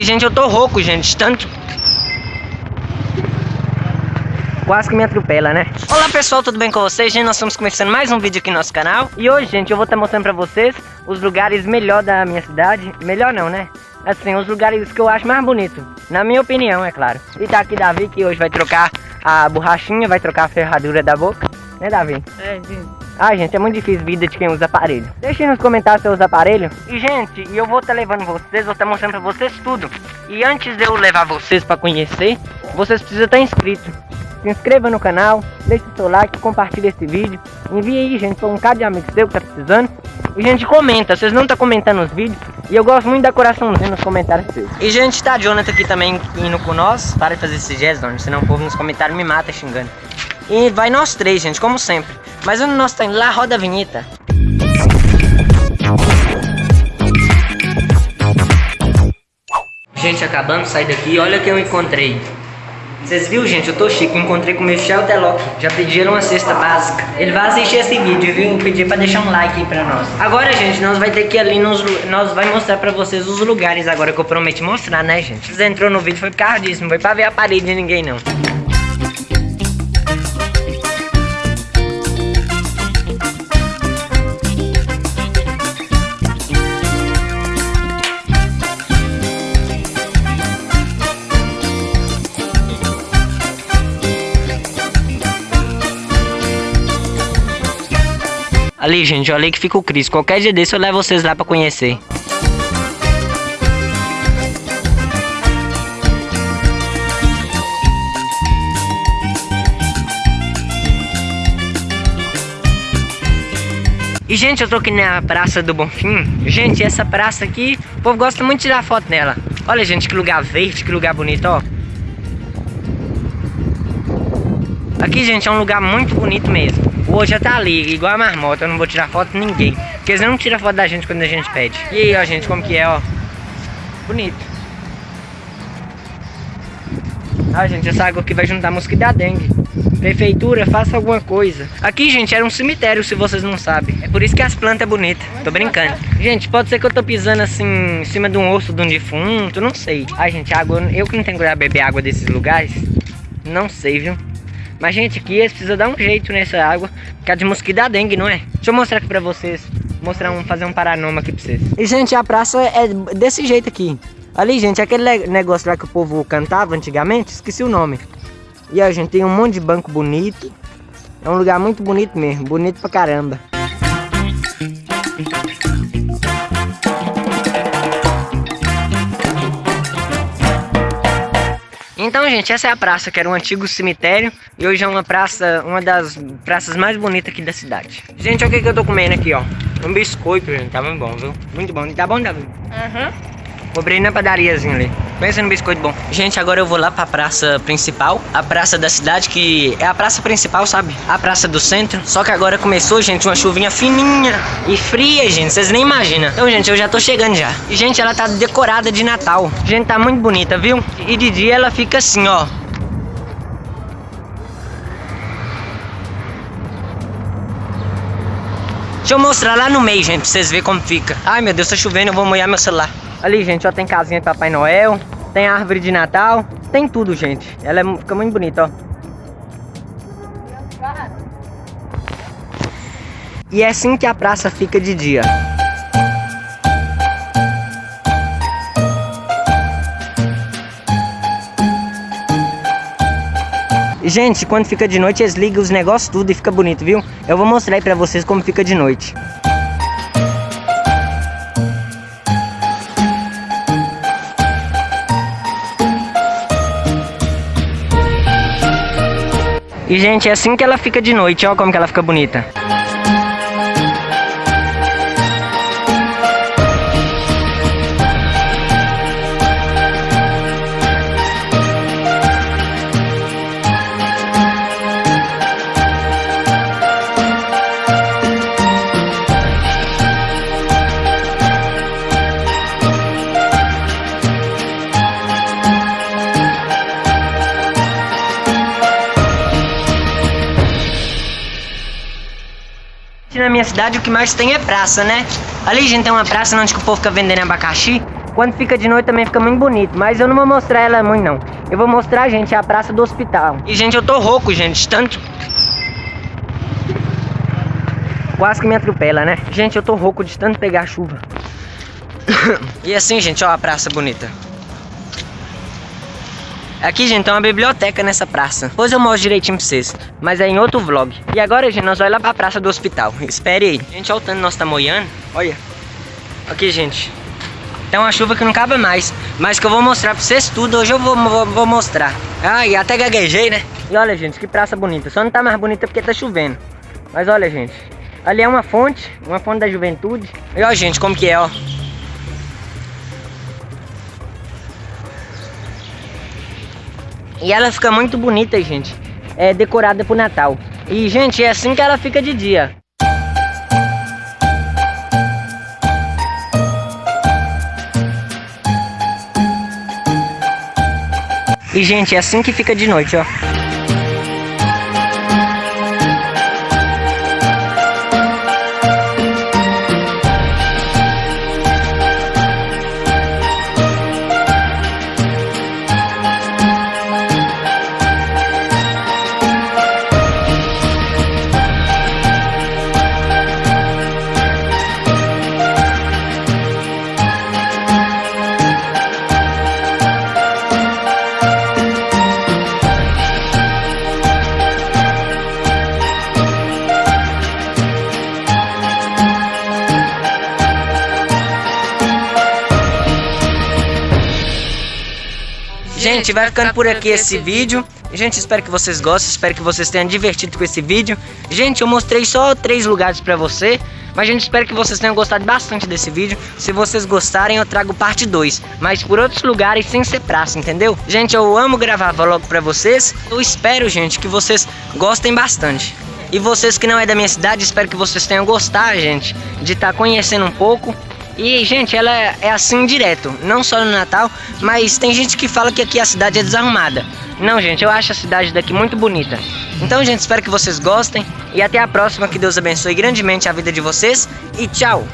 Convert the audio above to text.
Gente, eu tô rouco, gente, tanto... Quase que me atropela, né? Olá, pessoal, tudo bem com vocês? Gente, nós estamos começando mais um vídeo aqui no nosso canal. E hoje, gente, eu vou estar mostrando pra vocês os lugares melhor da minha cidade. Melhor não, né? Assim, os lugares que eu acho mais bonito. Na minha opinião, é claro. E tá aqui Davi, que hoje vai trocar a borrachinha, vai trocar a ferradura da boca. Né, Davi? É, sim. Ah, gente, é muito difícil vida de quem usa aparelho. Deixem nos comentários se usa aparelho. E, gente, eu vou estar tá levando vocês, vou estar tá mostrando pra vocês tudo. E antes de eu levar vocês pra conhecer, vocês precisam estar inscritos. Se inscreva no canal, deixe seu like, compartilhe esse vídeo. Envie aí, gente, pra um cara de amigos seu que tá precisando. E, gente, comenta. Vocês não estão tá comentando os vídeos. E eu gosto muito da coraçãozinho nos comentários seus. E, gente, tá Jonathan aqui também indo com nós. Para de fazer esse gesto, senão o povo nos comentários me mata xingando. E vai nós três, gente, como sempre. Mas onde nós indo lá, roda a vinheta. Gente, acabando de sair daqui, olha que eu encontrei. Vocês viram, gente? Eu tô chique. Encontrei com o Michel Deloc. Já pediram uma cesta básica. Ele vai assistir esse vídeo, viu? Eu pedi pra deixar um like aí pra nós. Agora, gente, nós vai ter que ir ali nos... Nós vai mostrar pra vocês os lugares agora que eu prometi mostrar, né, gente? Vocês entrou no vídeo foi por causa disso. Não foi pra ver a parede de ninguém, não. Ali, gente, olha aí que fica o Cris. Qualquer dia desse eu levo vocês lá pra conhecer. E, gente, eu tô aqui na Praça do Bonfim. Gente, essa praça aqui, o povo gosta muito de tirar foto nela. Olha, gente, que lugar verde, que lugar bonito, ó. Aqui, gente, é um lugar muito bonito mesmo. Outro já tá ali, igual a marmota, eu não vou tirar foto de ninguém. Porque eles não tiram foto da gente quando a gente pede. E aí, ó, gente, como que é, ó. Bonito. Ah, gente, essa água aqui vai juntar mosquito da dengue. Prefeitura, faça alguma coisa. Aqui, gente, era um cemitério, se vocês não sabem. É por isso que as plantas é bonita. Tô brincando. Gente, pode ser que eu tô pisando assim, em cima de um osso de um defunto, não sei. Ai, gente, água... Eu que não tenho coragem de beber água desses lugares, não sei, viu? Mas, gente, aqui eles precisam dar um jeito nessa água. Que é de mosquito da dengue, não é? Deixa eu mostrar aqui pra vocês. Mostrar um, fazer um paranoma aqui pra vocês. E, gente, a praça é desse jeito aqui. Ali, gente, aquele negócio lá que o povo cantava antigamente, esqueci o nome. E a gente tem um monte de banco bonito. É um lugar muito bonito mesmo, bonito pra caramba. Então, gente, essa é a praça, que era um antigo cemitério. E hoje é uma praça, uma das praças mais bonitas aqui da cidade. Gente, olha o que, que eu tô comendo aqui, ó. Um biscoito, gente. Tá muito bom, viu? Muito bom. Tá bom, Davi? Aham. Uhum. Comprei na padariazinha ali. Pensa no biscoito bom. Gente, agora eu vou lá pra praça principal. A praça da cidade, que é a praça principal, sabe? A praça do centro. Só que agora começou, gente, uma chuvinha fininha e fria, gente. Vocês nem imaginam. Então, gente, eu já tô chegando já. E, gente, ela tá decorada de Natal. Gente, tá muito bonita, viu? E de dia ela fica assim, ó. Deixa eu mostrar lá no meio, gente, pra vocês verem como fica. Ai, meu Deus, tá chovendo, eu vou molhar meu celular. Ali, gente, ó, tem casinha de Papai Noel, tem árvore de Natal, tem tudo, gente. Ela é, fica muito bonita, ó. E é assim que a praça fica de dia. Gente, quando fica de noite, eles ligam os negócios tudo e fica bonito, viu? Eu vou mostrar aí pra vocês como fica de noite. E, gente, é assim que ela fica de noite, ó como que ela fica bonita. Na minha cidade o que mais tem é praça, né? Ali, gente, tem uma praça onde o povo fica vendendo abacaxi. Quando fica de noite também fica muito bonito. Mas eu não vou mostrar ela muito, não. Eu vou mostrar, gente, a praça do hospital. E, gente, eu tô rouco, gente. Tanto... Quase que me atropela, né? Gente, eu tô rouco de tanto pegar chuva. e assim, gente, ó a praça bonita. Aqui, gente, tem uma biblioteca nessa praça. Depois eu mostro direitinho pra vocês. Mas é em outro vlog. E agora, gente, nós vamos lá pra praça do hospital. Espere aí. Gente, olha o tanto nós tá moiando. Olha. Aqui, gente. Tem uma chuva que não cabe mais. Mas que eu vou mostrar pra vocês tudo. Hoje eu vou, vou, vou mostrar. Ah, e até gaguejei, né? E olha, gente, que praça bonita. Só não tá mais bonita porque tá chovendo. Mas olha, gente. Ali é uma fonte. Uma fonte da juventude. E olha, gente, como que é, ó. E ela fica muito bonita, gente. É decorada pro Natal. E, gente, é assim que ela fica de dia. E, gente, é assim que fica de noite, ó. Gente, vai ficando por aqui esse vídeo. Gente, espero que vocês gostem, espero que vocês tenham divertido com esse vídeo. Gente, eu mostrei só três lugares pra você. Mas, gente, espero que vocês tenham gostado bastante desse vídeo. Se vocês gostarem, eu trago parte 2. Mas por outros lugares, sem ser praça, entendeu? Gente, eu amo gravar vlog pra vocês. Eu espero, gente, que vocês gostem bastante. E vocês que não é da minha cidade, espero que vocês tenham gostado, gente, de estar tá conhecendo um pouco e, gente, ela é, é assim direto, não só no Natal, mas tem gente que fala que aqui a cidade é desarrumada. Não, gente, eu acho a cidade daqui muito bonita. Então, gente, espero que vocês gostem e até a próxima. Que Deus abençoe grandemente a vida de vocês e tchau!